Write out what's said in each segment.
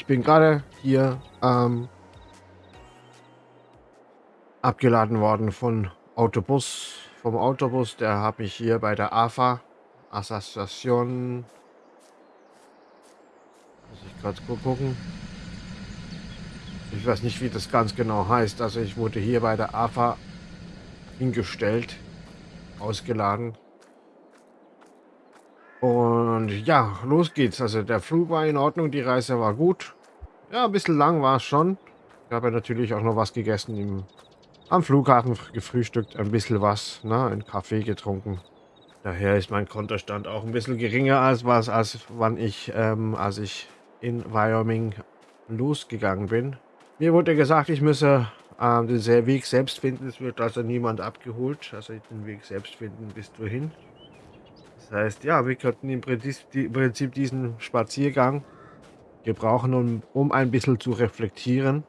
ich bin gerade hier ähm, abgeladen worden von Autobus, vom Autobus. Der habe ich hier bei der AFA, Association. Muss ich gerade gucken. Ich weiß nicht, wie das ganz genau heißt. Also ich wurde hier bei der AFA hingestellt, ausgeladen. Und ja, los geht's. Also der Flug war in Ordnung, die Reise war gut. Ja, ein bisschen lang war es schon. Ich habe ja natürlich auch noch was gegessen im, am Flughafen, gefrühstückt, ein bisschen was, ne, einen Kaffee getrunken. Daher ist mein Kontostand auch ein bisschen geringer als was, als wann ich, ähm, als ich in Wyoming losgegangen bin. Mir wurde gesagt, ich müsse äh, den Weg selbst finden. Es wird also niemand abgeholt. Also den Weg selbst finden bis wohin. Das heißt, ja, wir könnten im Prinzip, diesen Spaziergang gebrauchen, um, um ein bisschen zu reflektieren.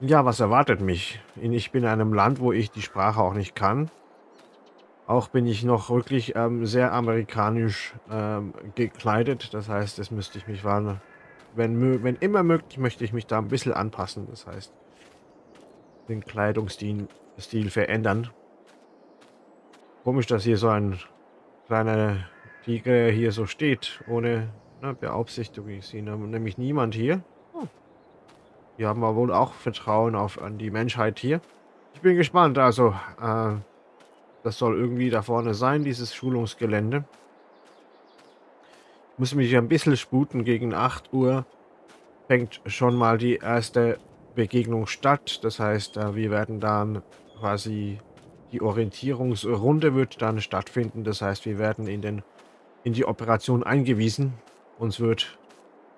Ja, was erwartet mich? Ich bin in einem Land, wo ich die Sprache auch nicht kann. Auch bin ich noch wirklich ähm, sehr amerikanisch ähm, gekleidet. Das heißt, das müsste ich mich warnen wenn, wenn immer möglich, möchte ich mich da ein bisschen anpassen. Das heißt, den Kleidungsstil Stil verändern. Komisch, dass hier so ein kleiner Tiger hier so steht, ohne ne, Beaufsichtigung. Ich sehe nämlich niemand hier. Oh. Hier haben wir wohl auch Vertrauen auf an die Menschheit hier. Ich bin gespannt. Also, äh, das soll irgendwie da vorne sein, dieses Schulungsgelände muss mich ein bisschen sputen. Gegen 8 Uhr fängt schon mal die erste Begegnung statt. Das heißt, äh, wir werden dann quasi die Orientierungsrunde wird dann stattfinden. Das heißt, wir werden in, den, in die Operation eingewiesen. Uns wird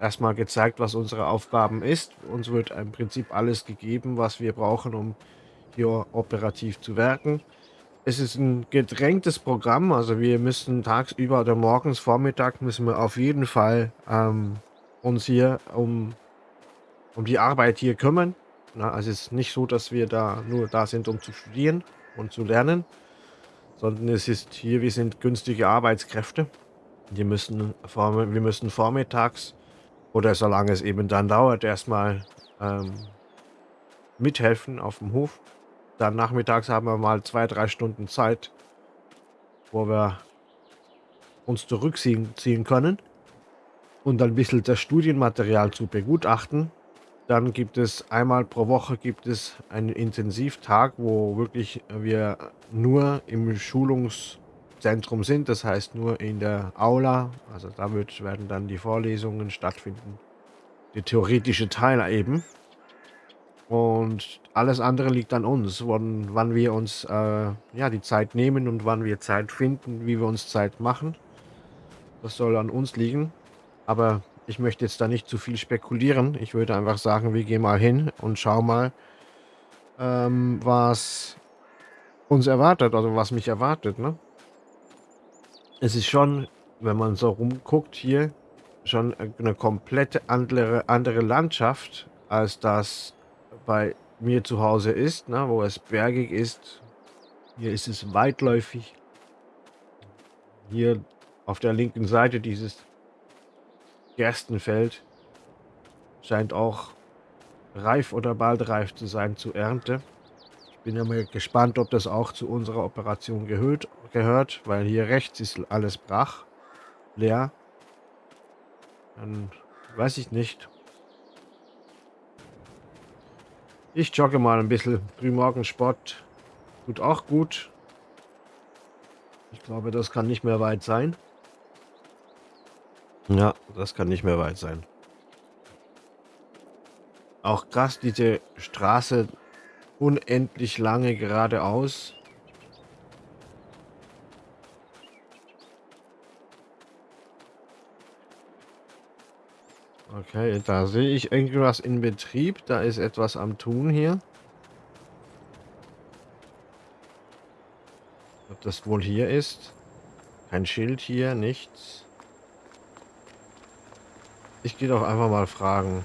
erstmal gezeigt, was unsere Aufgaben ist. Uns wird im Prinzip alles gegeben, was wir brauchen, um hier operativ zu werken. Es ist ein gedrängtes Programm, also wir müssen tagsüber oder morgens, Vormittag müssen wir auf jeden Fall ähm, uns hier um, um die Arbeit hier kümmern. Na, also es ist nicht so, dass wir da nur da sind, um zu studieren und zu lernen, sondern es ist hier, wir sind günstige Arbeitskräfte. Wir müssen, wir müssen vormittags oder solange es eben dann dauert, erstmal ähm, mithelfen auf dem Hof. Dann nachmittags haben wir mal zwei, drei Stunden Zeit, wo wir uns zurückziehen ziehen können und ein bisschen das Studienmaterial zu begutachten. Dann gibt es einmal pro Woche gibt es einen Intensivtag, wo wirklich wir nur im Schulungszentrum sind, das heißt nur in der Aula. Also da wird, werden dann die Vorlesungen stattfinden. Der theoretische Teil eben. Und alles andere liegt an uns, wann, wann wir uns äh, ja, die Zeit nehmen und wann wir Zeit finden, wie wir uns Zeit machen. Das soll an uns liegen. Aber ich möchte jetzt da nicht zu viel spekulieren. Ich würde einfach sagen, wir gehen mal hin und schauen mal, ähm, was uns erwartet, also was mich erwartet. Ne? Es ist schon, wenn man so rumguckt hier, schon eine komplette andere, andere Landschaft als das bei mir zu Hause ist, ne, wo es bergig ist. Hier ist es weitläufig. Hier auf der linken Seite dieses Gerstenfeld scheint auch reif oder bald reif zu sein zur Ernte. Ich bin ja mal gespannt, ob das auch zu unserer Operation gehört, gehört weil hier rechts ist alles brach, leer. Dann weiß ich nicht, Ich jogge mal ein bisschen. Frühmorgensport tut auch gut. Ich glaube, das kann nicht mehr weit sein. Ja, das kann nicht mehr weit sein. Auch krass, diese Straße unendlich lange geradeaus. Okay, da sehe ich irgendwas in Betrieb. Da ist etwas am Tun hier. Ob das wohl hier ist? Kein Schild hier, nichts. Ich gehe doch einfach mal fragen.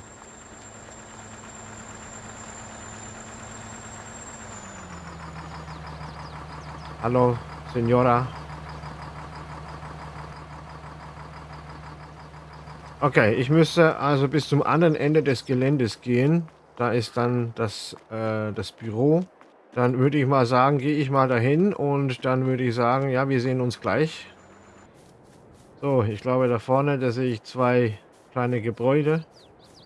Hallo, Senora. Okay, ich müsste also bis zum anderen Ende des Geländes gehen. Da ist dann das, äh, das Büro. Dann würde ich mal sagen, gehe ich mal dahin und dann würde ich sagen, ja, wir sehen uns gleich. So, ich glaube da vorne, da sehe ich zwei kleine Gebäude.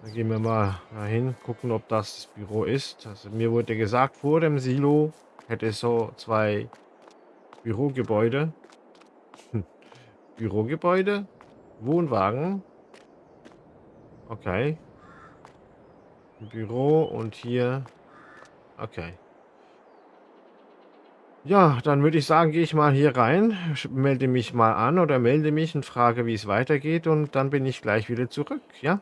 Da gehen wir mal dahin, gucken, ob das das Büro ist. Also mir wurde gesagt, vor dem Silo hätte es so zwei Bürogebäude. Bürogebäude? Wohnwagen? Okay. Büro und hier. Okay. Ja, dann würde ich sagen, gehe ich mal hier rein, melde mich mal an oder melde mich und frage, wie es weitergeht und dann bin ich gleich wieder zurück, ja?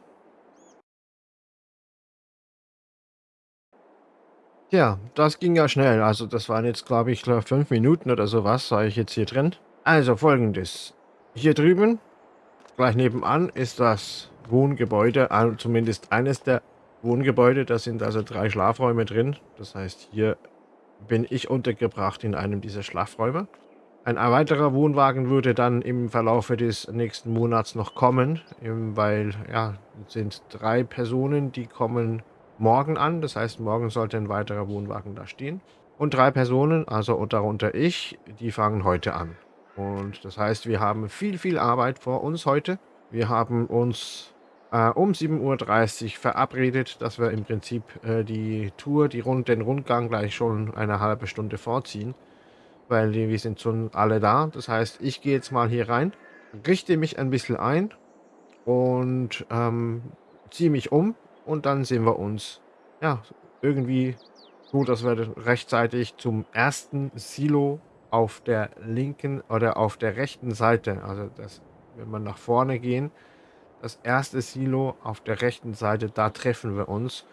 Ja, das ging ja schnell. Also das waren jetzt, glaube ich, fünf Minuten oder sowas, war ich jetzt hier drin. Also folgendes. Hier drüben, gleich nebenan, ist das Wohngebäude, also zumindest eines der Wohngebäude. Da sind also drei Schlafräume drin. Das heißt, hier bin ich untergebracht in einem dieser Schlafräume. Ein weiterer Wohnwagen würde dann im Verlaufe des nächsten Monats noch kommen, weil ja, es sind drei Personen, die kommen morgen an. Das heißt, morgen sollte ein weiterer Wohnwagen da stehen. Und drei Personen, also darunter ich, die fangen heute an. Und das heißt, wir haben viel, viel Arbeit vor uns heute. Wir haben uns äh, um 7.30 Uhr verabredet, dass wir im Prinzip äh, die Tour, die Rund den Rundgang gleich schon eine halbe Stunde vorziehen. Weil wir sind schon alle da. Das heißt, ich gehe jetzt mal hier rein, richte mich ein bisschen ein und ähm, ziehe mich um und dann sehen wir uns ja irgendwie so, dass wir rechtzeitig zum ersten Silo auf der linken oder auf der rechten Seite, also das, wenn wir nach vorne gehen, das erste Silo auf der rechten Seite, da treffen wir uns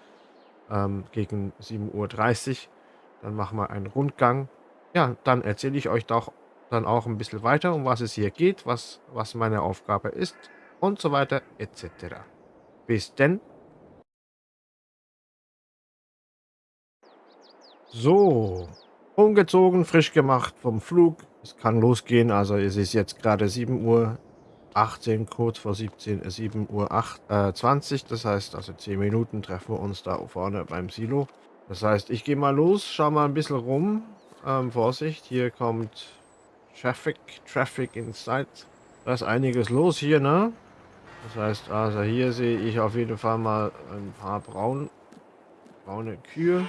ähm, gegen 7.30 Uhr. Dann machen wir einen Rundgang. Ja, dann erzähle ich euch doch dann auch ein bisschen weiter, um was es hier geht, was, was meine Aufgabe ist und so weiter etc. Bis denn. So, umgezogen, frisch gemacht vom Flug. Es kann losgehen, also es ist jetzt gerade 7 Uhr 18, kurz vor 17, 7 äh, Uhr 8, äh, 20. Das heißt, also 10 Minuten treffen wir uns da vorne beim Silo. Das heißt, ich gehe mal los, schau mal ein bisschen rum. Ähm, Vorsicht, hier kommt Traffic, Traffic inside. Da ist einiges los hier, ne? Das heißt, also hier sehe ich auf jeden Fall mal ein paar braun, braune Kühe.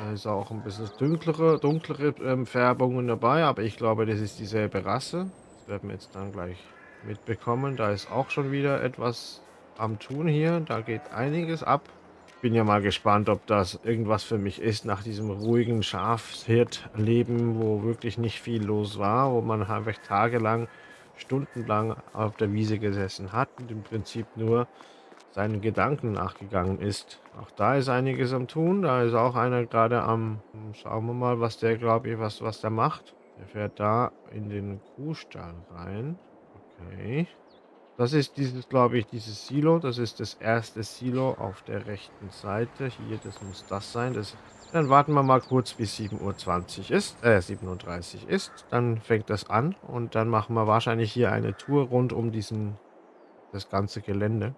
Da ist auch ein bisschen dunklere, dunklere ähm, Färbungen dabei, aber ich glaube, das ist dieselbe Rasse. Das werden wir jetzt dann gleich mitbekommen. Da ist auch schon wieder etwas am Tun hier. Da geht einiges ab. Bin ja mal gespannt, ob das irgendwas für mich ist nach diesem ruhigen Schafhirtleben, wo wirklich nicht viel los war, wo man einfach tagelang, stundenlang auf der Wiese gesessen hat und im Prinzip nur seinen Gedanken nachgegangen ist. Auch da ist einiges am Tun. Da ist auch einer gerade am... Schauen wir mal, was der, glaube ich, was, was der macht. Der fährt da in den Kuhstall rein. Okay. Das ist dieses, glaube ich, dieses Silo. Das ist das erste Silo auf der rechten Seite. Hier, das muss das sein. Das, dann warten wir mal kurz, bis 7.20 Uhr ist, äh, 37 ist. Dann fängt das an und dann machen wir wahrscheinlich hier eine Tour rund um diesen, das ganze Gelände.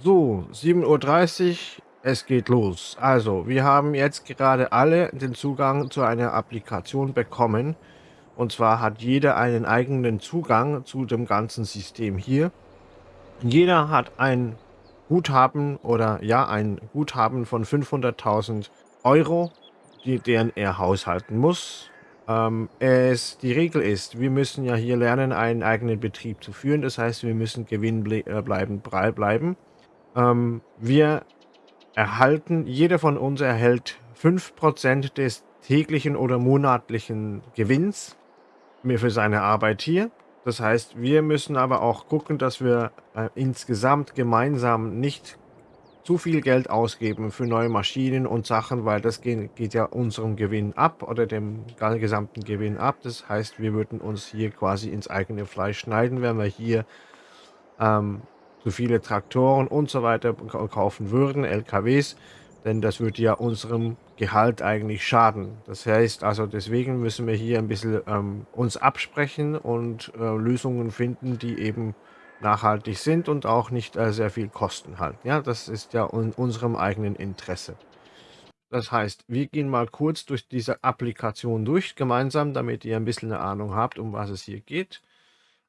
So, 7.30 Uhr, es geht los. Also, wir haben jetzt gerade alle den Zugang zu einer Applikation bekommen. Und zwar hat jeder einen eigenen Zugang zu dem ganzen System hier. Jeder hat ein Guthaben oder ja, ein Guthaben von 500.000 Euro, die, deren er haushalten muss. Ähm, es, die Regel ist, wir müssen ja hier lernen, einen eigenen Betrieb zu führen. Das heißt, wir müssen gewinnbleibend äh, bleiben. Ähm, wir erhalten, jeder von uns erhält 5% des täglichen oder monatlichen Gewinns für seine Arbeit hier. Das heißt, wir müssen aber auch gucken, dass wir äh, insgesamt gemeinsam nicht zu viel Geld ausgeben für neue Maschinen und Sachen, weil das geht, geht ja unserem Gewinn ab oder dem gesamten Gewinn ab. Das heißt, wir würden uns hier quasi ins eigene Fleisch schneiden, wenn wir hier ähm, zu viele Traktoren und so weiter kaufen würden, LKWs, denn das würde ja unserem Gehalt eigentlich schaden. Das heißt also, deswegen müssen wir hier ein bisschen ähm, uns absprechen und äh, Lösungen finden, die eben nachhaltig sind und auch nicht äh, sehr viel kosten halt. Ja, das ist ja in unserem eigenen Interesse. Das heißt, wir gehen mal kurz durch diese Applikation durch gemeinsam, damit ihr ein bisschen eine Ahnung habt, um was es hier geht.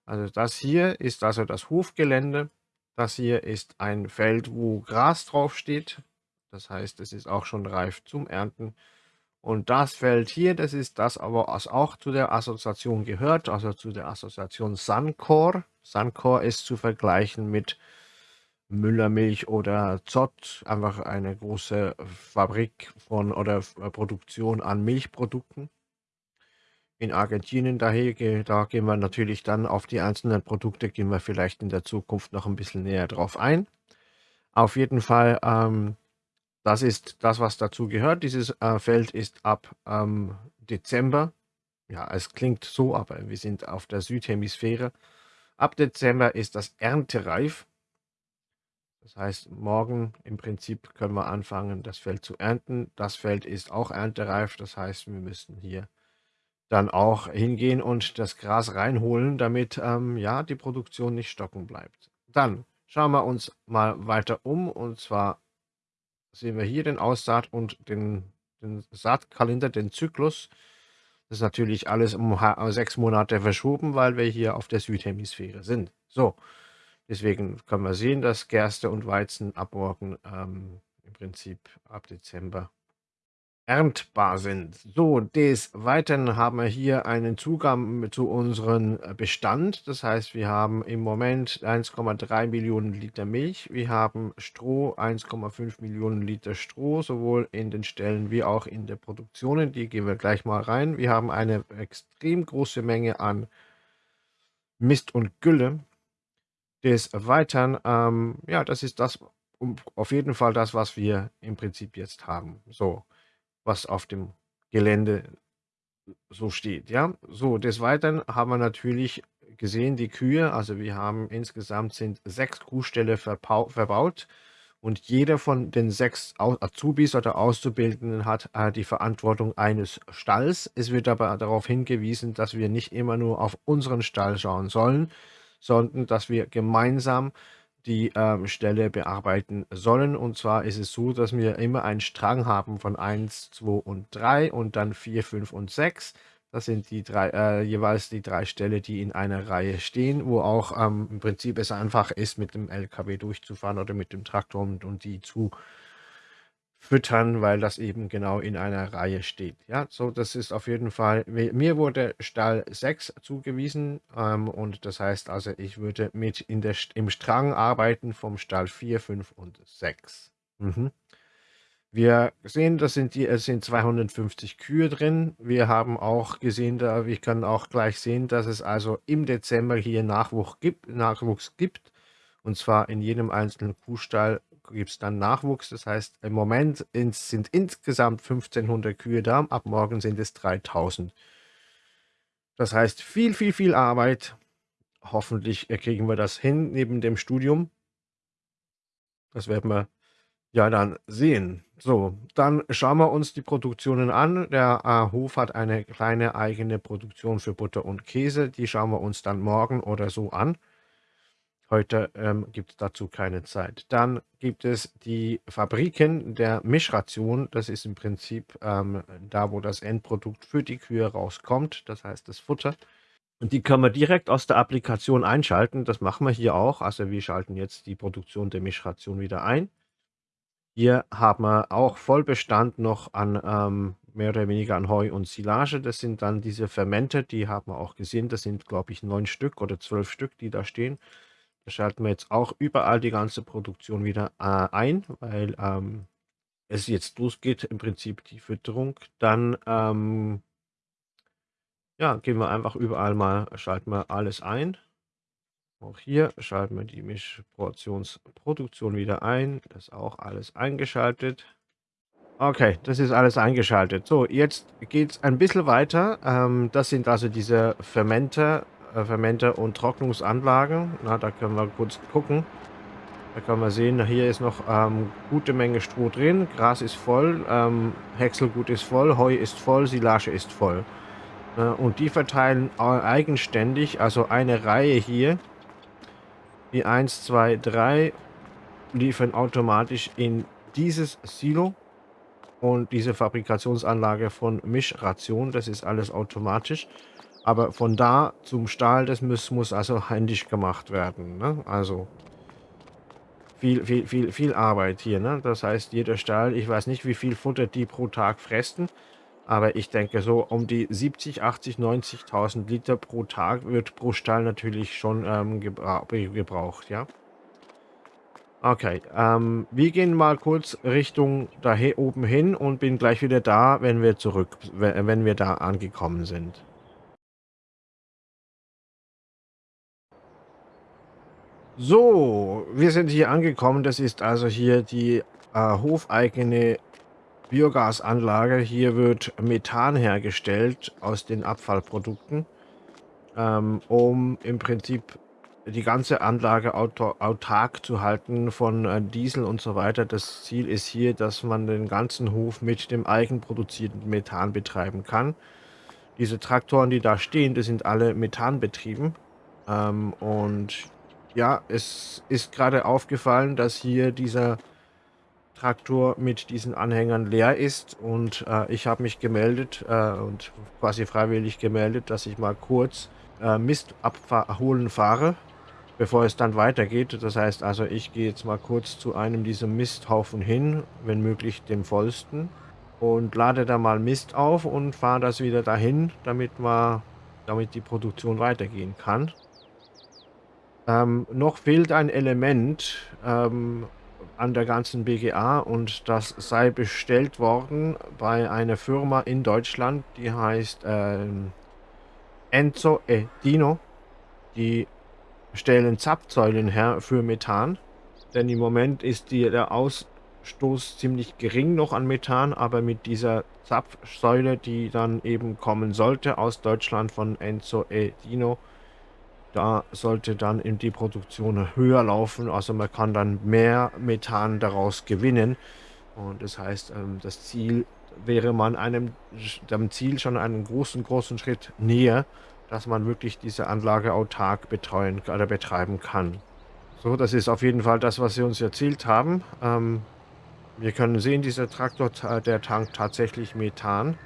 Also das hier ist also das Hofgelände. Das hier ist ein Feld, wo Gras drauf steht. Das heißt, es ist auch schon reif zum Ernten. Und das Feld hier, das ist das aber, was auch zu der Assoziation gehört, also zu der Assoziation Suncor. Suncor ist zu vergleichen mit Müllermilch oder Zott, einfach eine große Fabrik von oder Produktion an Milchprodukten. In Argentinien daher, da gehen wir natürlich dann auf die einzelnen Produkte, gehen wir vielleicht in der Zukunft noch ein bisschen näher drauf ein. Auf jeden Fall, ähm, das ist das, was dazu gehört. Dieses äh, Feld ist ab ähm, Dezember, ja, es klingt so, aber wir sind auf der Südhemisphäre. Ab Dezember ist das erntereif. Das heißt, morgen im Prinzip können wir anfangen, das Feld zu ernten. Das Feld ist auch erntereif, das heißt, wir müssen hier dann auch hingehen und das Gras reinholen, damit ähm, ja die Produktion nicht stocken bleibt. Dann schauen wir uns mal weiter um und zwar sehen wir hier den Aussaat und den, den Saatkalender, den Zyklus. Das ist natürlich alles um sechs Monate verschoben, weil wir hier auf der Südhemisphäre sind. So, deswegen können wir sehen, dass Gerste und Weizen ab morgen ähm, im Prinzip ab Dezember erntbar sind. So, des Weiteren haben wir hier einen Zugang zu unserem äh, Bestand. Das heißt, wir haben im Moment 1,3 Millionen Liter Milch. Wir haben Stroh, 1,5 Millionen Liter Stroh, sowohl in den Ställen wie auch in der Produktion. Die gehen wir gleich mal rein. Wir haben eine extrem große Menge an Mist und Gülle. Des Weiteren, ähm, ja, das ist das, auf jeden Fall das, was wir im Prinzip jetzt haben. So was auf dem Gelände so steht. Ja, so des Weiteren haben wir natürlich gesehen die Kühe. Also wir haben insgesamt sind sechs Kuhställe verbaut und jeder von den sechs Azubis oder Auszubildenden hat äh, die Verantwortung eines Stalls. Es wird aber darauf hingewiesen, dass wir nicht immer nur auf unseren Stall schauen sollen, sondern dass wir gemeinsam die ähm, Stelle bearbeiten sollen. Und zwar ist es so, dass wir immer einen Strang haben von 1, 2 und 3 und dann 4, 5 und 6. Das sind die drei, äh, jeweils die drei Ställe, die in einer Reihe stehen, wo auch ähm, im Prinzip es einfach ist, mit dem LKW durchzufahren oder mit dem Traktor und, und die zu füttern, weil das eben genau in einer Reihe steht. Ja, so das ist auf jeden Fall, mir wurde Stall 6 zugewiesen ähm, und das heißt also, ich würde mit in der, im Strang arbeiten vom Stall 4, 5 und 6. Mhm. Wir sehen, das sind die, es sind 250 Kühe drin. Wir haben auch gesehen, da wir können auch gleich sehen, dass es also im Dezember hier Nachwuchs gibt, Nachwuchs gibt und zwar in jedem einzelnen Kuhstall gibt es dann Nachwuchs. Das heißt, im Moment sind insgesamt 1500 Kühe da. Ab morgen sind es 3000. Das heißt, viel, viel, viel Arbeit. Hoffentlich kriegen wir das hin neben dem Studium. Das werden wir ja dann sehen. So, dann schauen wir uns die Produktionen an. Der äh, Hof hat eine kleine eigene Produktion für Butter und Käse. Die schauen wir uns dann morgen oder so an. Heute ähm, gibt es dazu keine Zeit. Dann gibt es die Fabriken der Mischration. Das ist im Prinzip ähm, da, wo das Endprodukt für die Kühe rauskommt. Das heißt das Futter. Und die können wir direkt aus der Applikation einschalten. Das machen wir hier auch. Also wir schalten jetzt die Produktion der Mischration wieder ein. Hier haben wir auch Vollbestand noch an ähm, mehr oder weniger an Heu und Silage. Das sind dann diese Fermente, die haben wir auch gesehen. Das sind, glaube ich, neun Stück oder zwölf Stück, die da stehen. Da schalten wir jetzt auch überall die ganze Produktion wieder äh, ein, weil ähm, es jetzt losgeht, im Prinzip die Fütterung. Dann ähm, ja, gehen wir einfach überall mal, schalten wir alles ein. Auch hier schalten wir die Mischportionsproduktion wieder ein. Das ist auch alles eingeschaltet. Okay, das ist alles eingeschaltet. So, jetzt geht es ein bisschen weiter. Ähm, das sind also diese Fermenter, Fermente und Trocknungsanlagen. Na, da können wir kurz gucken. Da kann man sehen, hier ist noch ähm, gute Menge Stroh drin, Gras ist voll, ähm, Häckselgut ist voll, Heu ist voll, Silage ist voll. Äh, und die verteilen eigenständig, also eine Reihe hier, die 1, 2, 3, liefern automatisch in dieses Silo und diese Fabrikationsanlage von Mischration, das ist alles automatisch. Aber von da zum Stahl, das muss, muss also händisch gemacht werden. Ne? Also viel, viel, viel, viel Arbeit hier. Ne? Das heißt, jeder Stahl, ich weiß nicht, wie viel Futter die pro Tag fressen, aber ich denke so um die 70, 80, 90.000 Liter pro Tag wird pro Stall natürlich schon ähm, gebra gebraucht, ja. Okay, ähm, wir gehen mal kurz Richtung da oben hin und bin gleich wieder da, wenn wir zurück, wenn wir da angekommen sind. So, wir sind hier angekommen. Das ist also hier die äh, hofeigene Biogasanlage. Hier wird Methan hergestellt aus den Abfallprodukten, ähm, um im Prinzip die ganze Anlage autark zu halten von äh, Diesel und so weiter. Das Ziel ist hier, dass man den ganzen Hof mit dem eigenproduzierten Methan betreiben kann. Diese Traktoren, die da stehen, die sind alle methanbetrieben. Ähm, und ja, es ist gerade aufgefallen, dass hier dieser Traktor mit diesen Anhängern leer ist und äh, ich habe mich gemeldet äh, und quasi freiwillig gemeldet, dass ich mal kurz äh, Mist abholen fahre, bevor es dann weitergeht. Das heißt also, ich gehe jetzt mal kurz zu einem dieser Misthaufen hin, wenn möglich dem vollsten und lade da mal Mist auf und fahre das wieder dahin, damit, mal, damit die Produktion weitergehen kann. Ähm, noch fehlt ein Element ähm, an der ganzen BGA und das sei bestellt worden bei einer Firma in Deutschland, die heißt ähm, Enzo e Dino. Die stellen Zapfsäulen her für Methan, denn im Moment ist die, der Ausstoß ziemlich gering noch an Methan, aber mit dieser Zapfsäule, die dann eben kommen sollte aus Deutschland von Enzo e Dino, da sollte dann in die Produktion höher laufen. Also man kann dann mehr Methan daraus gewinnen. Und das heißt, ähm, das Ziel wäre man einem dem Ziel schon einen großen, großen Schritt näher, dass man wirklich diese Anlage autark betreuen oder betreiben kann. So, das ist auf jeden Fall das, was sie uns erzählt haben. Ähm, wir können sehen, dieser Traktor, der tankt tatsächlich Methan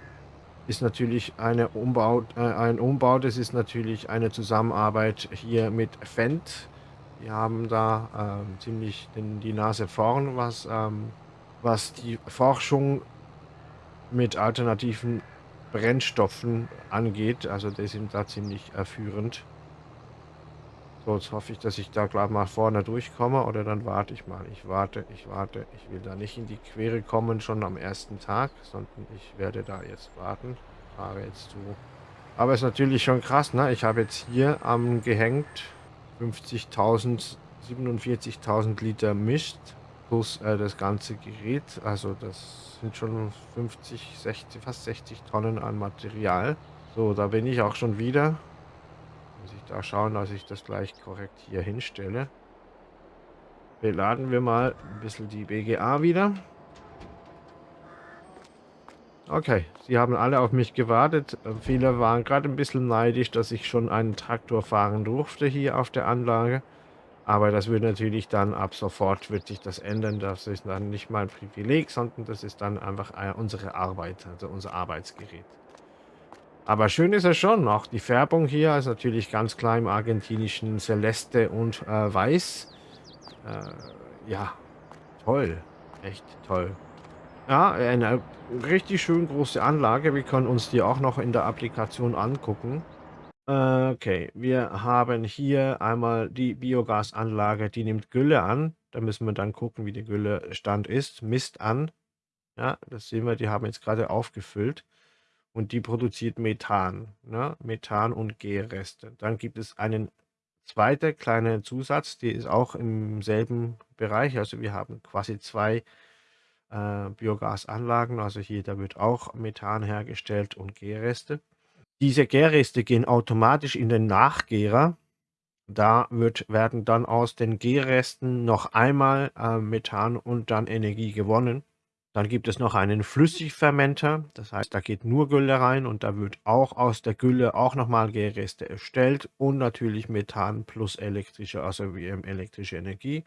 ist natürlich eine Umbau, äh, ein Umbau, das ist natürlich eine Zusammenarbeit hier mit Fendt. Die haben da ähm, ziemlich den, die Nase vorn, was, ähm, was die Forschung mit alternativen Brennstoffen angeht. Also die sind da ziemlich erführend. So, jetzt hoffe ich, dass ich da gleich mal vorne durchkomme oder dann warte ich mal. Ich warte, ich warte. Ich will da nicht in die Quere kommen schon am ersten Tag, sondern ich werde da jetzt warten. Fahre jetzt zu. Aber ist natürlich schon krass, ne? Ich habe jetzt hier am gehängt 50.000, 47.000 Liter Mist plus äh, das ganze Gerät. Also das sind schon 50, 60, fast 60 Tonnen an Material. So, da bin ich auch schon wieder. Muss ich da schauen, dass ich das gleich korrekt hier hinstelle. Beladen wir mal ein bisschen die BGA wieder. Okay, sie haben alle auf mich gewartet. Viele waren gerade ein bisschen neidisch, dass ich schon einen Traktor fahren durfte hier auf der Anlage. Aber das wird natürlich dann ab sofort wird sich das ändern. Das ist dann nicht mein Privileg, sondern das ist dann einfach unsere Arbeit, also unser Arbeitsgerät. Aber schön ist es schon. Auch die Färbung hier ist natürlich ganz klar im argentinischen Celeste und äh, Weiß. Äh, ja, toll. Echt toll. Ja, eine richtig schön große Anlage. Wir können uns die auch noch in der Applikation angucken. Okay, wir haben hier einmal die Biogasanlage, die nimmt Gülle an. Da müssen wir dann gucken, wie der Güllestand ist. Misst an. Ja, das sehen wir, die haben jetzt gerade aufgefüllt und die produziert Methan, ne? Methan und G-Reste. Dann gibt es einen zweiten kleinen Zusatz, die ist auch im selben Bereich. Also wir haben quasi zwei äh, Biogasanlagen. Also hier, da wird auch Methan hergestellt und Gärreste. Diese Gärreste gehen automatisch in den Nachgärer. Da wird werden dann aus den Gärresten noch einmal, äh, Methan und dann Energie gewonnen. Dann gibt es noch einen Flüssigfermenter, das heißt, da geht nur Gülle rein und da wird auch aus der Gülle auch noch mal Gärreste erstellt und natürlich Methan plus elektrische also, wie, ähm, elektrische Energie.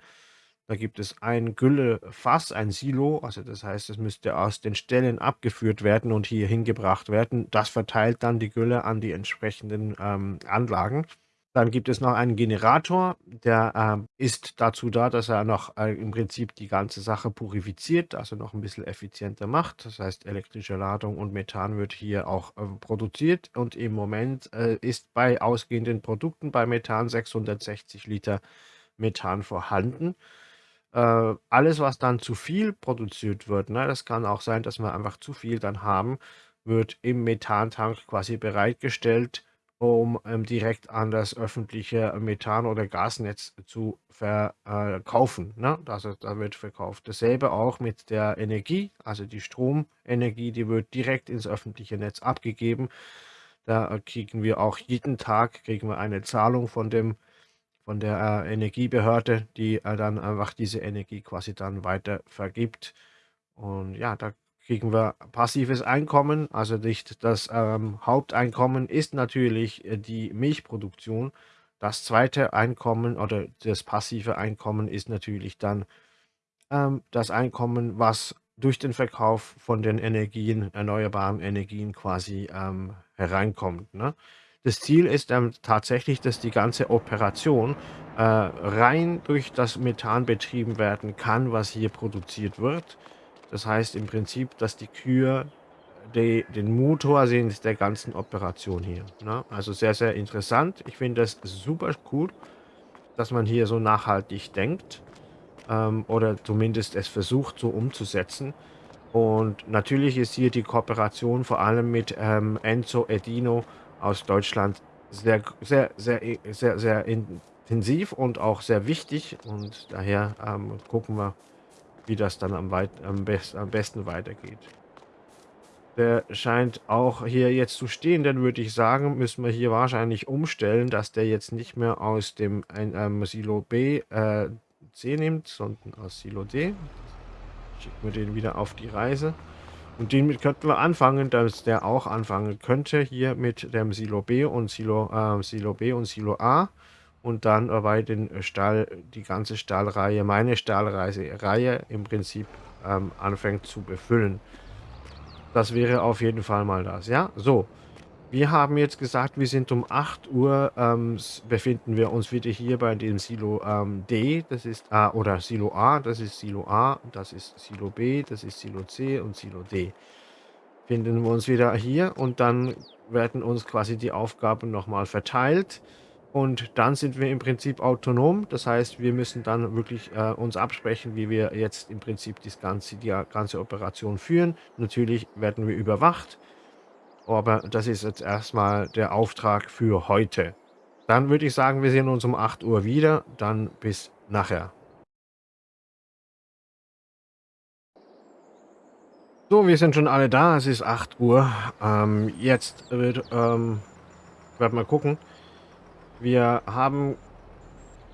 Da gibt es ein Güllefass, ein Silo, also das heißt, es müsste aus den Ställen abgeführt werden und hier hingebracht werden. Das verteilt dann die Gülle an die entsprechenden, ähm, Anlagen. Dann gibt es noch einen Generator, der, ähm, ist dazu da, dass er noch, äh, im Prinzip die ganze Sache purifiziert, also noch ein bisschen effizienter macht. Das heißt, elektrische Ladung und Methan wird hier auch, äh, produziert und im Moment, äh, ist bei ausgehenden Produkten bei Methan 660 Liter Methan vorhanden. Äh, alles, was dann zu viel produziert wird, ne, das kann auch sein, dass wir einfach zu viel dann haben, wird im Methantank quasi bereitgestellt um ähm, direkt an das öffentliche Methan oder Gasnetz zu verkaufen, ne? Also, da wird verkauft. Dasselbe auch mit der Energie, also die Stromenergie, die wird direkt ins öffentliche Netz abgegeben. Da, kriegen wir auch jeden Tag kriegen wir eine Zahlung von dem von der, äh, Energiebehörde, die, äh, dann einfach diese Energie quasi dann weiter vergibt. Und ja, da kriegen wir passives Einkommen. Also nicht das ähm, Haupteinkommen ist natürlich äh, die Milchproduktion. Das zweite Einkommen oder das passive Einkommen ist natürlich dann ähm, das Einkommen, was durch den Verkauf von den Energien, erneuerbaren Energien quasi ähm, hereinkommt. Ne? Das Ziel ist ähm, tatsächlich, dass die ganze Operation äh, rein durch das Methan betrieben werden kann, was hier produziert wird. Das heißt im Prinzip, dass die Kühe die, den Motor sind der ganzen Operation hier. Ne? Also sehr, sehr interessant. Ich finde das super cool, dass man hier so nachhaltig denkt ähm, oder zumindest es versucht so umzusetzen. Und natürlich ist hier die Kooperation vor allem mit ähm, Enzo Edino aus Deutschland sehr, sehr, sehr, sehr, sehr intensiv und auch sehr wichtig. Und daher ähm, gucken wir, wie das dann am, weit, am, best, am besten weitergeht. Der scheint auch hier jetzt zu stehen, dann würde ich sagen, müssen wir hier wahrscheinlich umstellen, dass der jetzt nicht mehr aus dem ähm, Silo B äh, C nimmt, sondern aus Silo D. Schicken wir den wieder auf die Reise. Und den könnten wir anfangen, dass der auch anfangen könnte, hier mit dem Silo B und Silo, äh, Silo B und Silo A und dann bei den Stall, die ganze Stahlreihe, meine Stahlreihe im Prinzip ähm, anfängt zu befüllen. Das wäre auf jeden Fall mal das, ja? So, wir haben jetzt gesagt, wir sind um 8 Uhr, ähm, befinden wir uns wieder hier bei dem Silo ähm, D, das ist, äh, oder Silo A, das ist Silo A, das ist Silo B, das ist Silo C und Silo D. Finden wir uns wieder hier und dann werden uns quasi die Aufgaben nochmal verteilt. Und dann sind wir im Prinzip autonom. Das heißt, wir müssen dann wirklich äh, uns absprechen, wie wir jetzt im Prinzip das ganze, die ganze Operation führen. Natürlich werden wir überwacht. Aber das ist jetzt erstmal der Auftrag für heute. Dann würde ich sagen, wir sehen uns um 8 Uhr wieder. Dann bis nachher. So, wir sind schon alle da. Es ist 8 Uhr. Ähm, jetzt wird, ähm, werden wir gucken. Wir haben,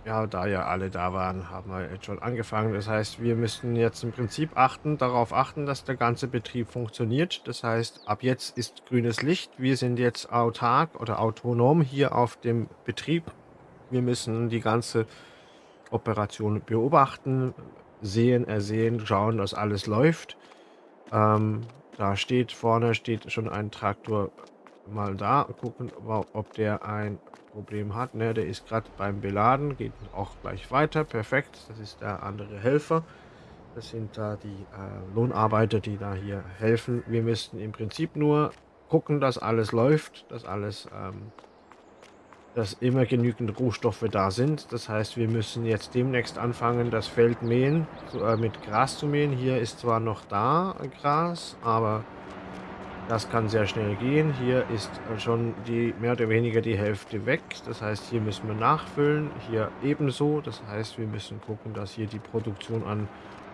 ja, da ja alle da waren, haben wir jetzt schon angefangen. Das heißt, wir müssen jetzt im Prinzip achten, darauf achten, dass der ganze Betrieb funktioniert. Das heißt, ab jetzt ist grünes Licht. Wir sind jetzt autark oder autonom hier auf dem Betrieb. Wir müssen die ganze Operation beobachten, sehen, ersehen, schauen, dass alles läuft. Ähm, da steht vorne steht schon ein Traktor mal da, gucken, ob der ein Problem hat. Ne, der ist gerade beim Beladen, geht auch gleich weiter. Perfekt, das ist der andere Helfer. Das sind da die äh, Lohnarbeiter, die da hier helfen. Wir müssten im Prinzip nur gucken, dass alles läuft, dass alles, ähm, dass immer genügend Rohstoffe da sind. Das heißt, wir müssen jetzt demnächst anfangen, das Feld mähen, so, äh, mit Gras zu mähen. Hier ist zwar noch da Gras, aber das kann sehr schnell gehen. Hier ist schon die mehr oder weniger die Hälfte weg. Das heißt, hier müssen wir nachfüllen. Hier ebenso. Das heißt, wir müssen gucken, dass hier die Produktion an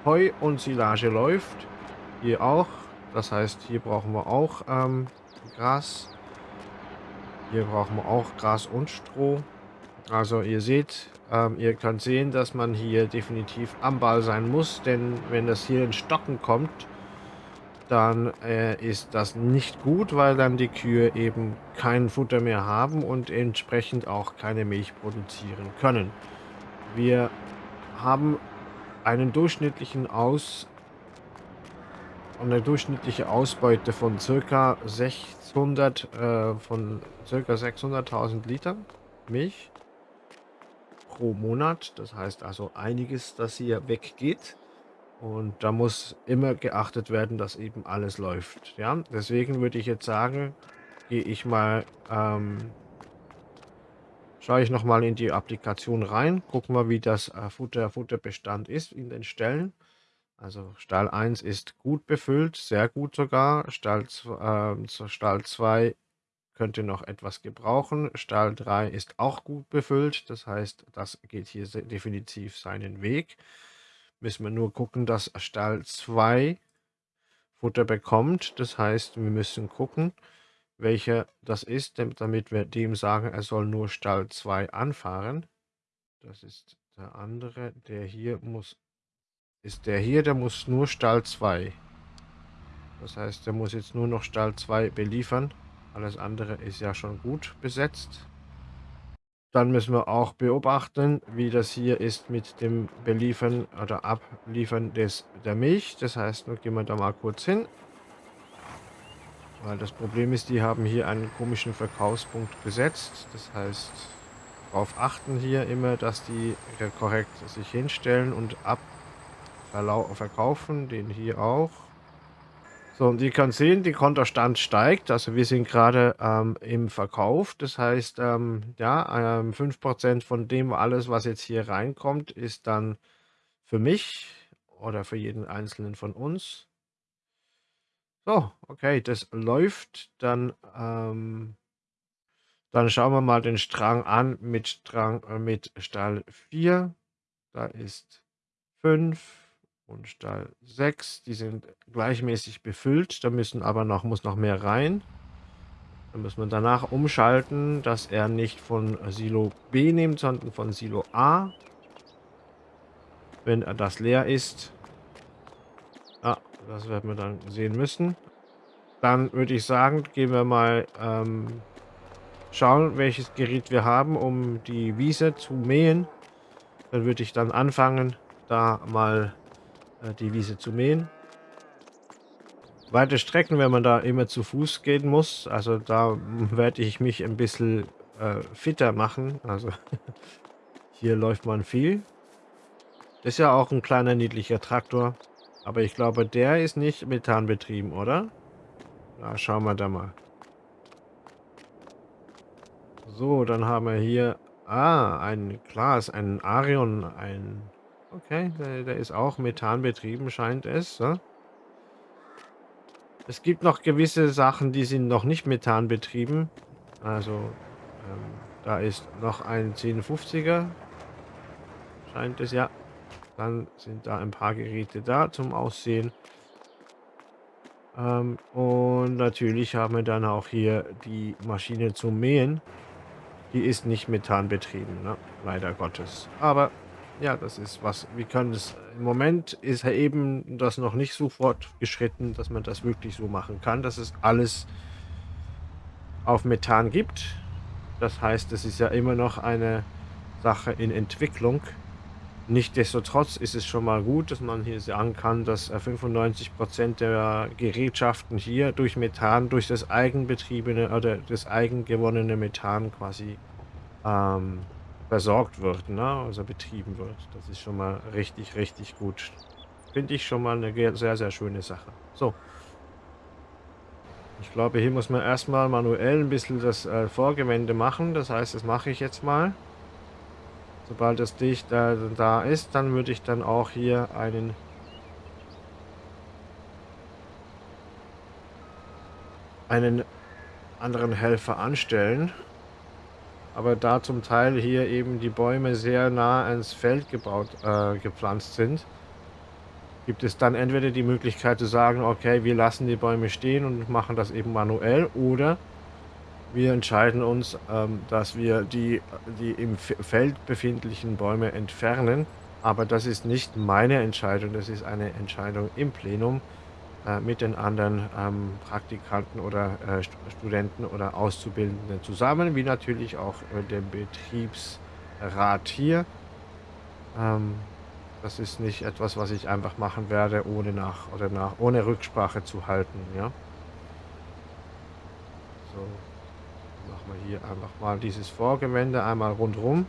Heu und Silage läuft. Hier auch. Das heißt, hier brauchen wir auch ähm, Gras. Hier brauchen wir auch Gras und Stroh. Also ihr seht, ähm, ihr könnt sehen, dass man hier definitiv am Ball sein muss, denn wenn das hier in Stocken kommt, dann äh, ist das nicht gut, weil dann die Kühe eben kein Futter mehr haben und entsprechend auch keine Milch produzieren können. Wir haben einen durchschnittlichen Aus eine durchschnittliche Ausbeute von circa 600 äh, von circa 600.000 Litern Milch pro Monat. Das heißt also einiges, das hier weggeht. Und da muss immer geachtet werden, dass eben alles läuft. Ja, deswegen würde ich jetzt sagen, gehe ich mal, ähm, schaue ich nochmal in die Applikation rein, gucken wir, wie das äh, Futter, Futterbestand ist in den Stellen. Also Stall 1 ist gut befüllt, sehr gut sogar. Stall, äh, Stall 2 könnte noch etwas gebrauchen. Stall 3 ist auch gut befüllt, das heißt, das geht hier definitiv seinen Weg. Müssen wir nur gucken, dass Stall 2 Futter bekommt. Das heißt, wir müssen gucken, welcher das ist, damit wir dem sagen, er soll nur Stall 2 anfahren. Das ist der andere. Der hier muss, ist der hier, der muss nur Stall 2. Das heißt, der muss jetzt nur noch Stall 2 beliefern. Alles andere ist ja schon gut besetzt. Dann müssen wir auch beobachten, wie das hier ist mit dem Beliefern oder Abliefern des, der Milch. Das heißt, nun gehen wir da mal kurz hin. Weil das Problem ist, die haben hier einen komischen Verkaufspunkt gesetzt. Das heißt, darauf achten hier immer, dass die korrekt sich hinstellen und ab verkaufen. Den hier auch. So, und ihr könnt sehen, die Kontostand steigt. Also wir sind gerade ähm, im Verkauf. Das heißt, ähm, ja, ähm, 5% von dem alles, was jetzt hier reinkommt, ist dann für mich oder für jeden Einzelnen von uns. So, okay, das läuft. Dann, ähm, dann schauen wir mal den Strang an mit Strang äh, mit Stall 4. Da ist 5 und Stall 6. Die sind gleichmäßig befüllt. Da müssen aber noch, muss noch mehr rein. Dann muss man danach umschalten, dass er nicht von Silo B nimmt, sondern von Silo A. Wenn das leer ist. Ja, das werden wir dann sehen müssen. Dann würde ich sagen, gehen wir mal ähm, schauen, welches Gerät wir haben, um die Wiese zu mähen. Dann würde ich dann anfangen, da mal die Wiese zu mähen. Weite Strecken, wenn man da immer zu Fuß gehen muss, also da werde ich mich ein bisschen äh, fitter machen. Also hier läuft man viel. Das ist ja auch ein kleiner niedlicher Traktor. Aber ich glaube, der ist nicht methanbetrieben, oder? Na, schauen wir da mal. So, dann haben wir hier... Ah, ein Glas, ein Arion, ein Okay, der, der ist auch methanbetrieben, scheint es. Ja? Es gibt noch gewisse Sachen, die sind noch nicht methanbetrieben. Also, ähm, da ist noch ein 1050er. Scheint es, ja. Dann sind da ein paar Geräte da zum Aussehen. Ähm, und natürlich haben wir dann auch hier die Maschine zum Mähen. Die ist nicht methanbetrieben, ne? leider Gottes. Aber ja, das ist was. Wir können es. Im Moment ist eben das noch nicht so fortgeschritten, dass man das wirklich so machen kann, dass es alles auf Methan gibt. Das heißt, es ist ja immer noch eine Sache in Entwicklung. Nichtsdestotrotz ist es schon mal gut, dass man hier sagen kann, dass 95% der Gerätschaften hier durch Methan, durch das eigenbetriebene oder das eigengewonnene Methan quasi ähm, versorgt wird, ne? also betrieben wird. Das ist schon mal richtig, richtig gut. Finde ich schon mal eine sehr, sehr schöne Sache. So. Ich glaube, hier muss man erstmal manuell ein bisschen das äh, Vorgewende machen. Das heißt, das mache ich jetzt mal. Sobald das dicht äh, da ist, dann würde ich dann auch hier einen einen anderen Helfer anstellen aber da zum Teil hier eben die Bäume sehr nah ans Feld gebaut, äh, gepflanzt sind, gibt es dann entweder die Möglichkeit zu sagen, okay, wir lassen die Bäume stehen und machen das eben manuell oder Wir entscheiden uns, ähm, dass wir die die im Feld befindlichen Bäume entfernen, aber das ist nicht meine Entscheidung, das ist eine Entscheidung im Plenum, mit den anderen, ähm, Praktikanten oder, äh, St Studenten oder Auszubildenden zusammen, wie natürlich auch, äh, dem Betriebsrat hier. Ähm, das ist nicht etwas, was ich einfach machen werde, ohne nach oder nach ohne Rücksprache zu halten, ja? So, machen wir hier einfach mal dieses Vorgewände einmal rundrum.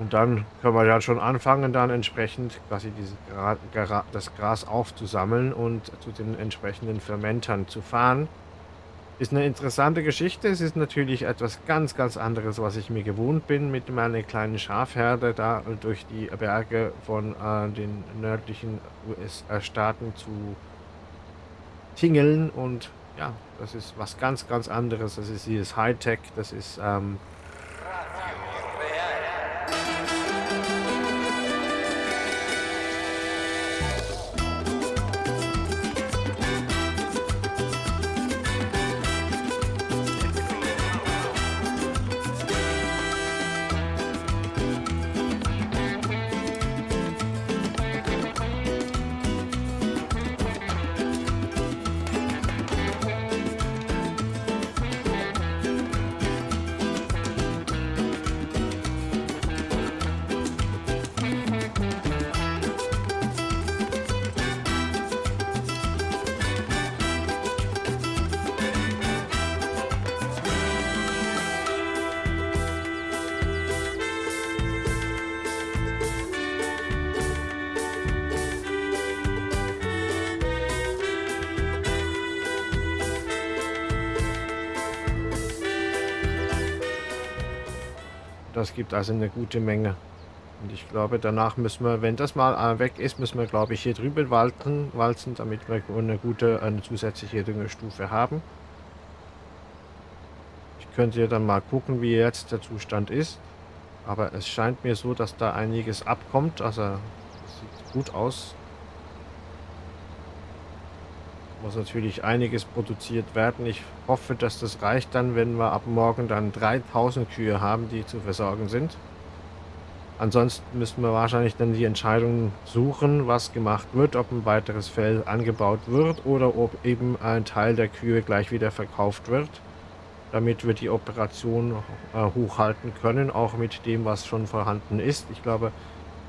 Und dann können wir ja schon anfangen, dann entsprechend quasi diese Gra das Gras aufzusammeln und zu den entsprechenden Fermentern zu fahren. Ist 'ne interessante Geschichte. Es ist natürlich etwas ganz, ganz anderes, was ich mir gewohnt bin, mit meiner kleinen Schafherde da durch die Berge von, äh, den nördlichen USA-Staaten zu tingeln und ja, das ist was ganz, ganz anderes. Das ist dieses Hightech, das ist, ähm gibt also 'ne gute Menge. Und ich glaube, danach müssen wir, wenn das mal, äh, weg ist, müssen wir, glaube ich, hier drüben walten walzen, damit wir 'ne gute eine zusätzliche Düngestufe haben. Ich könnte ja dann mal gucken, wie jetzt der Zustand ist, aber es scheint mir so, dass da einiges abkommt. Also, sieht gut aus. Muss natürlich einiges produziert werden. Ich hoffe, dass das reicht dann, wenn wir ab morgen dann 3.000 Kühe haben, die zu versorgen sind. Ansonsten müssten wir wahrscheinlich dann die Entscheidung suchen, was gemacht wird, ob ein weiteres Feld angebaut wird oder ob eben ein Teil der Kühe gleich wieder verkauft wird, damit wir die Operation, äh, hochhalten können, auch mit dem, was schon vorhanden ist. Ich glaube,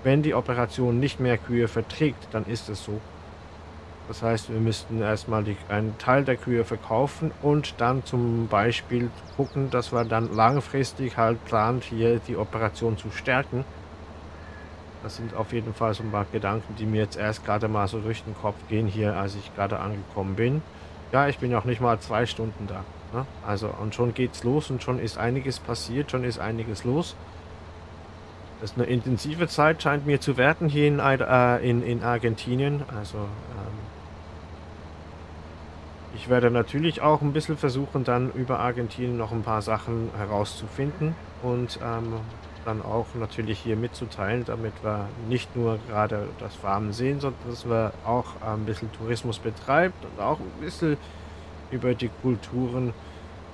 wenn die Operation nicht mehr Kühe verträgt, dann ist es so. Das heißt, wir müssten erstmal die einen Teil der Kühe verkaufen und dann zum Beispiel gucken, dass wir dann langfristig halt plant, hier die Operation zu stärken. Das sind auf jeden Fall so 'n paar Gedanken, die mir jetzt erst grade mal so durch den Kopf gehen hier, als ich grade angekommen bin. Ja, ich bin auch nicht mal 2 Stunden da, ne? Also und schon geht's los und schon ist einiges passiert, schon ist einiges los. Das ist 'ne intensive Zeit, scheint mir zu werden hier in äh, in in Argentinien. Also, ähm ich werde natürlich auch 'n bisschen versuchen, dann über Argentinien noch 'n paar Sachen herauszufinden und, ähm, dann auch natürlich hier mitzuteilen, damit wir nicht nur grade das Farmen sehen, sondern dass wir auch ein bisschen Tourismus betreibt und auch 'n bisschen über die Kulturen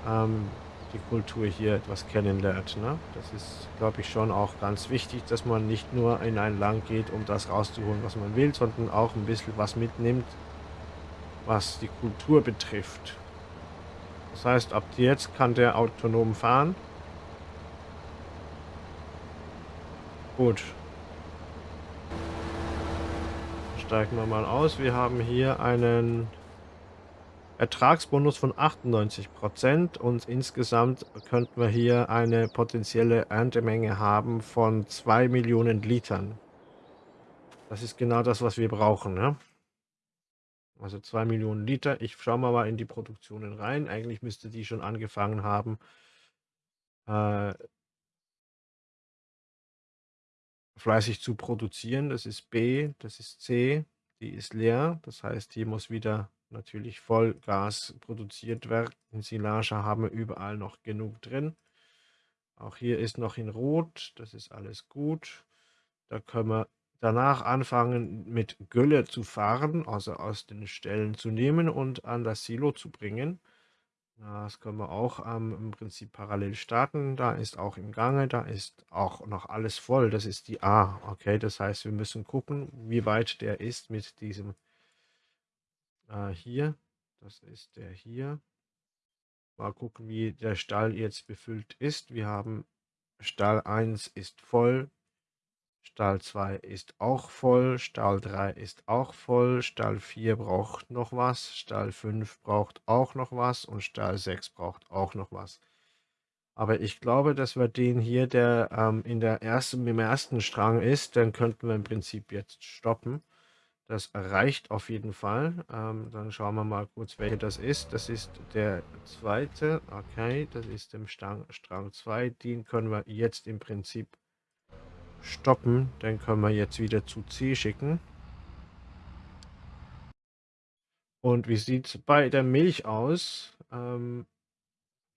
ähm, die Kultur hier etwas kennenlernt, ne? Das ist, glaube ich, schon auch ganz wichtig, dass man nicht nur in ein Land geht, um das rauszuholen, was man will, sondern auch 'n bisschen was mitnimmt was die Kultur betrifft. Das heißt, ab jetzt kann der autonom fahren. Gut. Steigen wir mal aus. Wir haben hier einen Ertragsbonus von 98 % und insgesamt könnten wir hier eine potenzielle Erntemenge haben von 2.000.000 Litern. Das ist genau das, was wir brauchen, ne? Also 2.000.000 Liter. Ich schaue mal mal in die Produktionen rein. Eigentlich müsste die schon angefangen haben äh fleißig zu produzieren. Das ist B, das ist C, die ist leer. Das heißt, hier muss wieder natürlich Vollgas produziert werden. Silage haben wir überall noch genug drin. Auch hier ist noch in Rot, das ist alles gut. Da können wir danach anfangen, mit Gülle zu fahren, also aus den Ställen zu nehmen und an das Silo zu bringen. Das können wir auch ähm, im Prinzip parallel starten. Da ist auch im Gange, da ist auch noch alles voll. Das ist die A. Okay, das heißt, wir müssen gucken, wie weit der ist mit diesem äh, hier. Das ist der hier. Mal gucken, wie der Stall jetzt befüllt ist. Wir haben Stall 1 ist voll, Stall 2 ist auch voll, Stall 3 ist auch voll, Stall 4 braucht noch was, Stall 5 braucht auch noch was und Stall 6 braucht auch noch was. Aber ich glaube, dass wir den hier, der ähm, in der ersten, im ersten Strang ist, dann könnten wir im Prinzip jetzt stoppen. Das reicht auf jeden Fall. Ähm, dann schauen wir mal kurz, welcher das ist. Das ist der zweite. Okay, das ist im Strang 2. Den können wir jetzt im Prinzip stoppen. Den können wir jetzt wieder zu C schicken. Und wie sieht es bei der Milch aus? Ähm,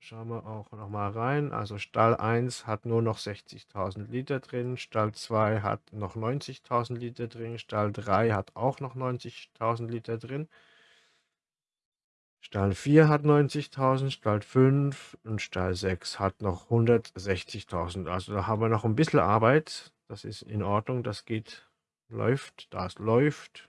schauen wir auch noch mal rein. Also Stall 1 hat nur noch 60.000 Liter drin, Stall 2 hat noch 90.000 Liter drin, Stall 3 hat auch noch 90.000 Liter drin. Stall 4 hat 90.000, Stall 5 und Stall 6 hat noch 160.000. Also da haben wir noch ein bisschen Arbeit. Das ist in Ordnung, das geht, läuft, das läuft.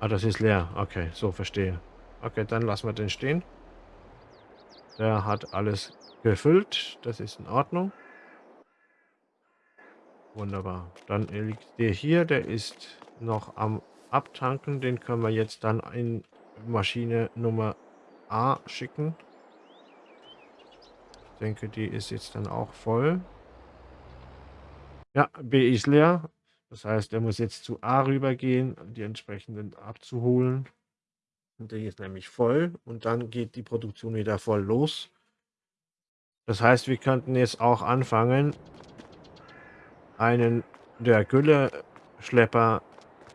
Ah, das ist leer. Okay, so verstehe. Okay, dann lassen wir den stehen. Der hat alles gefüllt. Das ist in Ordnung. Wunderbar. Dann liegt der hier. Der ist noch am Abtanken. Den können wir jetzt dann in Maschine Nummer A schicken. Ich denke, die ist jetzt dann auch voll. Ja, B ist leer. Das heißt, er muss jetzt zu A rübergehen, die entsprechenden abzuholen. Und der ist nämlich voll und dann geht die Produktion wieder voll los. Das heißt, wir könnten jetzt auch anfangen, einen der Gülle-Schlepper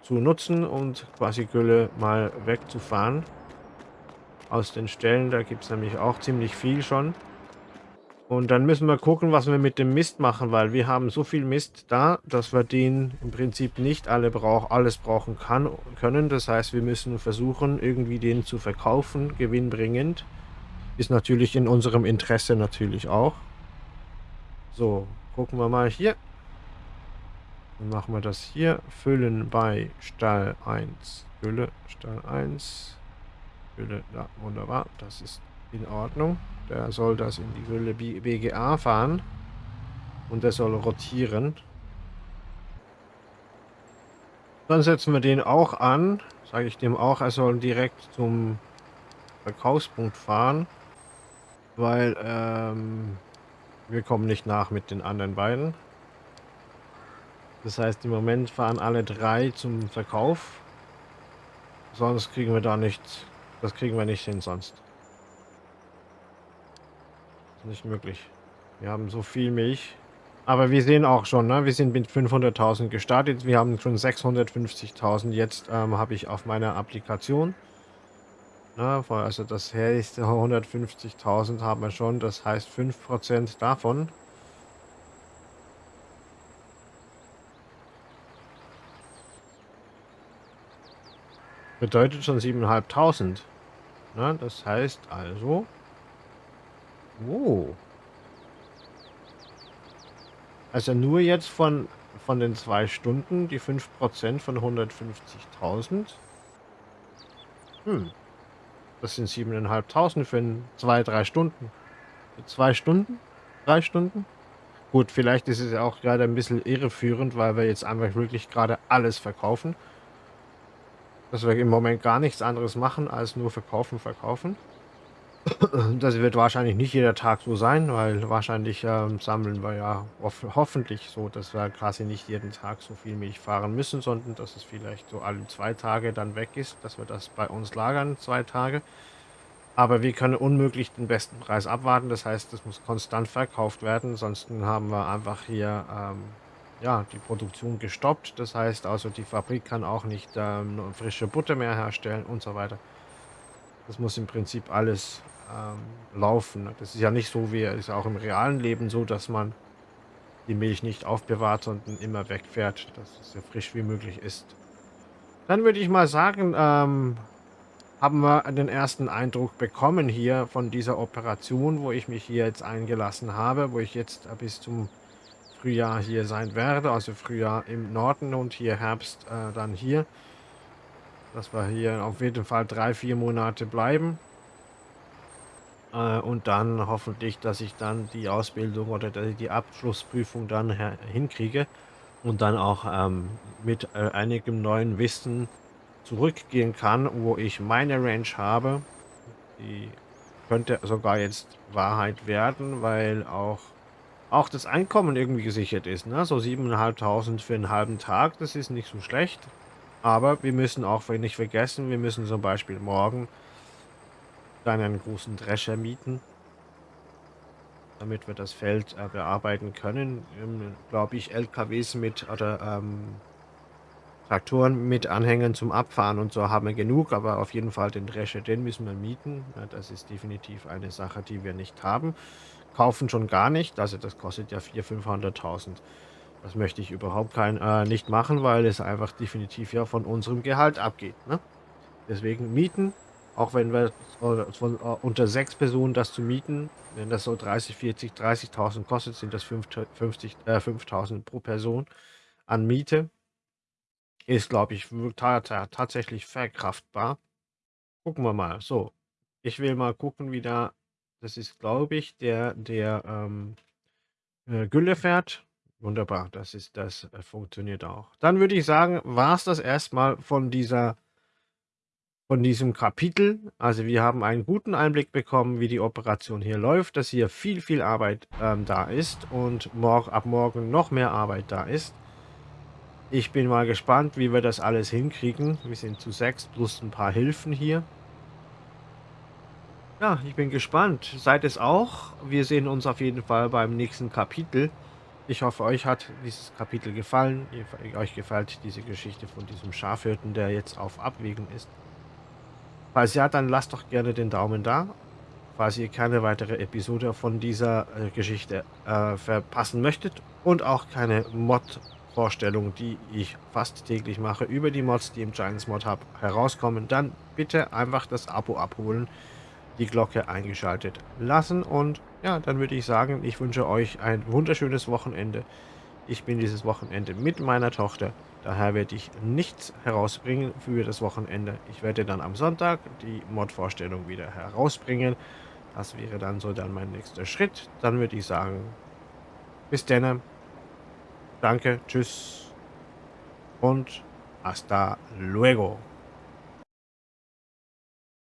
zu nutzen und quasi Gülle mal wegzufahren aus den Stellen. Da gibt es nämlich auch ziemlich viel schon. Und dann müssen wir gucken, was wir mit dem Mist machen, weil wir haben so viel Mist da, dass wir den im Prinzip nicht alle brauch, alles brauchen kann, können. Das heißt, wir müssen versuchen, irgendwie den zu verkaufen, gewinnbringend. Ist natürlich in unserem Interesse natürlich auch. So, gucken wir mal hier. Dann machen wir das hier. Füllen bei Stall 1. Gülle, Stall 1. Gülle, ja, wunderbar. Das ist in Ordnung. Der soll das in die Gülle BGA fahren. Und der soll rotieren. Dann setzen wir den auch an. Sage ich dem auch, er soll direkt zum Verkaufspunkt fahren. Weil ähm, wir kommen nicht nach mit den anderen beiden. Das heißt, im Moment fahren alle drei zum Verkauf. Sonst kriegen wir da nicht, das kriegen wir nicht hin sonst. Ist nicht möglich. Wir haben so viel Milch. Aber wir sehen auch schon, ne? wir sind mit 500.000 gestartet. Wir haben schon 650.000 jetzt ähm, habe ich auf meiner Applikation. Na, also das her ist 150.000 haben wir schon. Das heißt 5% davon Bedeutet schon 7.500. Ne? Das heißt also... Oh. Also nur jetzt von, von den zwei Stunden, die 5% von 150.000. Hm. Das sind 7.500 für zwei, drei Stunden. Für zwei Stunden? Drei Stunden? Gut, vielleicht ist es ja auch gerade ein bisschen irreführend, weil wir jetzt einfach wirklich gerade alles verkaufen dass wir im Moment gar nichts anderes machen, als nur verkaufen, verkaufen. Das wird wahrscheinlich nicht jeder Tag so sein, weil wahrscheinlich ähm, sammeln wir ja hof hoffentlich so, dass wir quasi nicht jeden Tag so viel Milch fahren müssen, sondern dass es vielleicht so alle zwei Tage dann weg ist, dass wir das bei uns lagern, zwei Tage. Aber wir können unmöglich den besten Preis abwarten, das heißt, es muss konstant verkauft werden, ansonsten haben wir einfach hier ähm, ja, die Produktion gestoppt. Das heißt also, die Fabrik kann auch nicht ähm, frische Butter mehr herstellen und so weiter. Das muss im Prinzip alles ähm, laufen. Das ist ja nicht so wie ist auch im realen Leben so, dass man die Milch nicht aufbewahrt, sondern immer wegfährt, dass es so frisch wie möglich ist. Dann würde ich mal sagen, ähm, haben wir den ersten Eindruck bekommen hier von dieser Operation, wo ich mich hier jetzt eingelassen habe, wo ich jetzt bis zum Frühjahr hier sein werde, also Frühjahr im Norden und hier Herbst äh, dann hier. Dass wir hier auf jeden Fall drei, vier Monate bleiben. Äh, und dann hoffentlich, dass ich dann die Ausbildung oder die Abschlussprüfung dann hinkriege und dann auch ähm, mit äh, einigem neuen Wissen zurückgehen kann, wo ich meine Range habe. Die könnte sogar jetzt Wahrheit werden, weil auch, auch das Einkommen irgendwie gesichert ist. Ne? So 7.500 für einen halben Tag, das ist nicht so schlecht. Aber wir müssen auch nicht vergessen, wir müssen zum Beispiel morgen dann einen großen Drescher mieten, damit wir das Feld äh, bearbeiten können. Ähm, Glaube ich, LKWs mit oder ähm, Traktoren mit Anhängern zum Abfahren und so haben wir genug, aber auf jeden Fall den Drescher, den müssen wir mieten. Ja, das ist definitiv eine Sache, die wir nicht haben. Kaufen schon gar nicht, also das kostet ja 400.000, 500.000. Das möchte ich überhaupt kein, äh, nicht machen, weil es einfach definitiv ja von unserem Gehalt abgeht. Ne? Deswegen mieten auch wenn wir von äh, unter sechs Personen das zu mieten, wenn das so 30, 40, 30.000 kostet, sind das 50, äh, 5.000 pro Person an Miete. Ist, glaube ich, tatsächlich verkraftbar. Gucken wir mal. So, ich will mal gucken, wie da, das ist, glaube ich, der, der ähm, äh, Gülle fährt. Wunderbar, das ist, das äh, funktioniert auch. Dann würde ich sagen, war es das erstmal von dieser von diesem Kapitel. Also wir haben einen guten Einblick bekommen, wie die Operation hier läuft, dass hier viel, viel Arbeit ähm, da ist und morgen, ab morgen noch mehr Arbeit da ist. Ich bin mal gespannt, wie wir das alles hinkriegen. Wir sind zu sechs plus ein paar Hilfen hier. Ja, ich bin gespannt. Seid es auch. Wir sehen uns auf jeden Fall beim nächsten Kapitel. Ich hoffe, euch hat dieses Kapitel gefallen. Euch gefällt diese Geschichte von diesem Schafhirten, der jetzt auf Abwägen ist. Falls ja, dann lasst doch gerne den Daumen da. Falls ihr keine weitere Episode von dieser äh, Geschichte äh, verpassen möchtet und auch keine Mod-Vorstellung, die ich fast täglich mache, über die Mods, die im Giants Mod Hub herauskommen, dann bitte einfach das Abo abholen, die Glocke eingeschaltet lassen und ja, dann würde ich sagen, ich wünsche euch ein wunderschönes Wochenende. Ich bin dieses Wochenende mit meiner Tochter Daher werde ich nichts herausbringen für das Wochenende. Ich werde dann am Sonntag die Mod-Vorstellung wieder herausbringen. Das wäre dann so dann mein nächster Schritt. Dann würde ich sagen, bis dann. Danke, tschüss und hasta luego.